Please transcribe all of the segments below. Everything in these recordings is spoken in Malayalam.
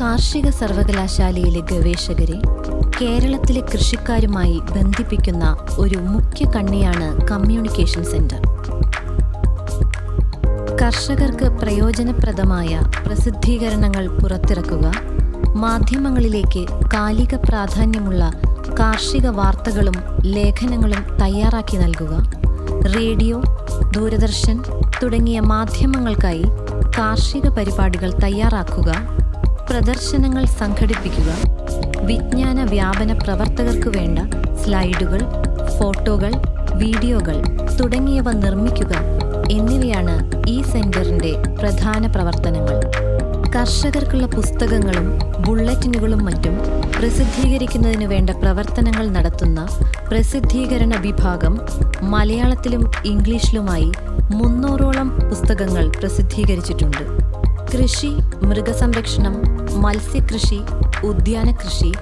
കാർഷിക സർവകലാശാലയിലെ ഗവേഷകരെ കേരളത്തിലെ കൃഷിക്കാരുമായി ബന്ധിപ്പിക്കുന്ന ഒരു മുഖ്യ കണ്ണിയാണ് കമ്മ്യൂണിക്കേഷൻ സെന്റർ. കർഷകർക്ക് പ്രയോജനപ്രദമായ പ്രസിദ്ധീകരണങ്ങൾ പുറത്തിറക്കുക മാധ്യമങ്ങളിലേക്ക് കാലിക പ്രാധാന്യമുള്ള കാർഷിക വാർത്തകളും ലേഖനങ്ങളും തയ്യാറാക്കി നൽകുക റേഡിയോ ദൂരദർശൻ തുടങ്ങിയ മാധ്യമങ്ങൾക്കായി കാർഷിക പരിപാടികൾ തയ്യാറാക്കുക പ്രദർശനങ്ങൾ സംഘടിപ്പിക്കുക വിജ്ഞാന വ്യാപന പ്രവർത്തകർക്ക് വേണ്ട സ്ലൈഡുകൾ ഫോട്ടോകൾ വീഡിയോകൾ തുടങ്ങിയവ നിർമ്മിക്കുക എന്നിവയാണ് ഈ സെന്ററിന്റെ പ്രധാന പ്രവർത്തനങ്ങൾ. കർഷകർക്കുള്ള പുസ്തകങ്ങളും ബുള്ളറ്റിനുകളും മറ്റും പ്രസിദ്ധീകരിക്കുന്നതിന് വേണ്ട പ്രവർത്തനങ്ങൾ നടത്തുന്ന പ്രസിദ്ധീകരണ വിഭാഗം മലയാളത്തിലും ഇംഗ്ലീഷിലുമായി മുന്നൂറോളം പുസ്തകങ്ങൾ പ്രസിദ്ധീകരിച്ചിട്ടുണ്ട്. കൃഷി മൃഗസംരക്ഷണം മത്സ്യകൃഷി ഉദ്യാന കൃഷി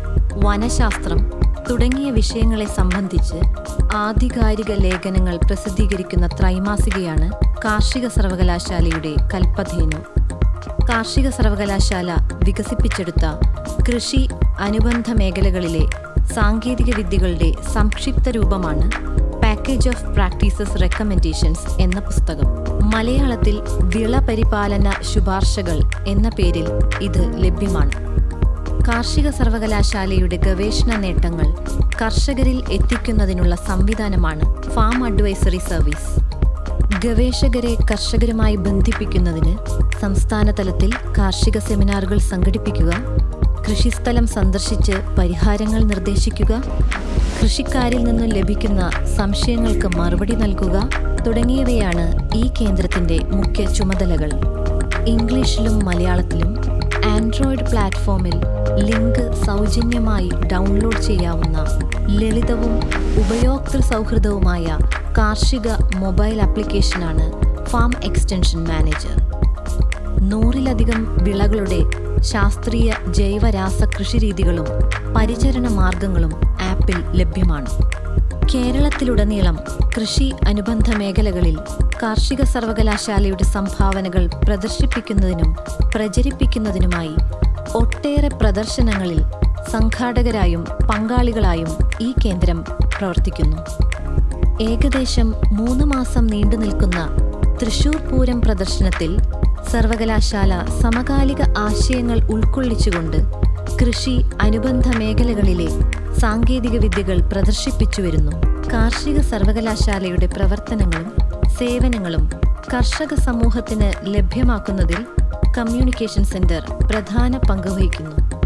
വനശാസ്ത്രം തുടങ്ങിയ വിഷയങ്ങളെ സംബന്ധിച്ച് ആധികാരിക ലേഖനങ്ങൾ പ്രസിദ്ധീകരിക്കുന്ന ത്രൈമാസികയാണ് കാർഷിക സർവകലാശാലയുടെ കൽപ്പധേനു. കാർഷിക സർവകലാശാല വികസിപ്പിച്ചെടുത്ത കൃഷി അനുബന്ധ മേഖലകളിലെ സാങ്കേതിക വിദ്യകളുടെ സംക്ഷിപ്ത രൂപമാണ് പാക്കേജ് ഓഫ് പ്രാക്ടീസസ് റെക്കമെൻഡേഷൻസ് എന്ന പുസ്തകം. മലയാളത്തിൽ വിളപരിപാലന ശുപാർശകൾ എന്ന പേരിൽ ഇത് ലഭ്യമാണ്. കാർഷിക സർവകലാശാലയുടെ ഗവേഷണ നേട്ടങ്ങൾ കർഷകരിൽ എത്തിക്കുന്നതിനുള്ള സംവിധാനമാണ് ഫാം അഡ്വൈസറി സർവീസ്. ഗവേഷകരെ കർഷകരുമായി ബന്ധിപ്പിക്കുന്നതിന് സംസ്ഥാന തലത്തിൽ കാർഷിക സെമിനാറുകൾ സംഘടിപ്പിക്കുക കൃഷിസ്ഥലം സന്ദർശിച്ച് പരിഹാരങ്ങൾ നിർദ്ദേശിക്കുക കൃഷിക്കാരിൽ നിന്നും ലഭിക്കുന്ന സംശയങ്ങൾക്ക് മറുപടി നൽകുക തുടങ്ങിയവയാണ് ഈ കേന്ദ്രത്തിന്റെ മുഖ്യ ചുമതലകൾ. ഇംഗ്ലീഷിലും മലയാളത്തിലും ആൻഡ്രോയിഡ് പ്ലാറ്റ്ഫോമിൽ ലിങ്ക് സൗജന്യമായി ഡൗൺലോഡ് ചെയ്യാവുന്ന ലളിതവും ഉപയോക്തൃ സൗഹൃദവുമായ കാർഷിക മൊബൈൽ ആപ്ലിക്കേഷനാണ് ഫാം എക്സ്റ്റൻഷൻ മാനേജർ. നൂറിലധികം വിളകളുടെ ശാസ്ത്രീയ ജൈവരാസ കൃഷിരീതികളും പരിചരണ മാർഗങ്ങളും ആപ്പിൽ ലഭ്യമാണ്. കേരളത്തിലുടനീളം കൃഷി അനുബന്ധ മേഖലകളിൽ കാർഷിക സർവകലാശാലയുടെ സംഭാവനകൾ പ്രദർശിപ്പിക്കുന്നതിനും പ്രചരിപ്പിക്കുന്നതിനുമായി ഒട്ടേറെ പ്രദർശനങ്ങളിൽ സംഘാടകരായും പങ്കാളികളായും ഈ കേന്ദ്രം പ്രവർത്തിക്കുന്നു. ഏകദേശം മൂന്ന് മാസം നീണ്ടു നിൽക്കുന്ന തൃശൂർ പൂരം പ്രദർശനത്തിൽ സർവകലാശാല സമകാലിക ആശയങ്ങൾ ഉൾക്കൊള്ളിച്ചുകൊണ്ട് കൃഷി അനുബന്ധ മേഖലകളിലെ സാങ്കേതിക വിദ്യകൾ പ്രദർശിപ്പിച്ചു വരുന്നു കാർഷിക സർവകലാശാലയുടെ പ്രവർത്തനങ്ങളും സേവനങ്ങളും കർഷക സമൂഹത്തിന് ലഭ്യമാക്കുന്നതിൽ കമ്മ്യൂണിക്കേഷൻ സെന്റർ പ്രധാന പങ്ക് വഹിക്കുന്നു.